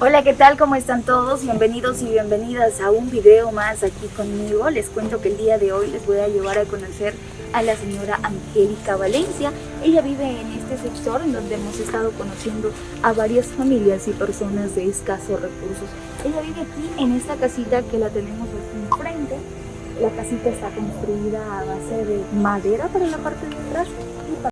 Hola, ¿qué tal? ¿Cómo están todos? Bienvenidos y bienvenidas a un video más aquí conmigo. Les cuento que el día de hoy les voy a llevar a conocer a la señora Angélica Valencia. Ella vive en este sector en donde hemos estado conociendo a varias familias y personas de escasos recursos. Ella vive aquí en esta casita que la tenemos aquí enfrente. La casita está construida a base de madera para la parte de atrás y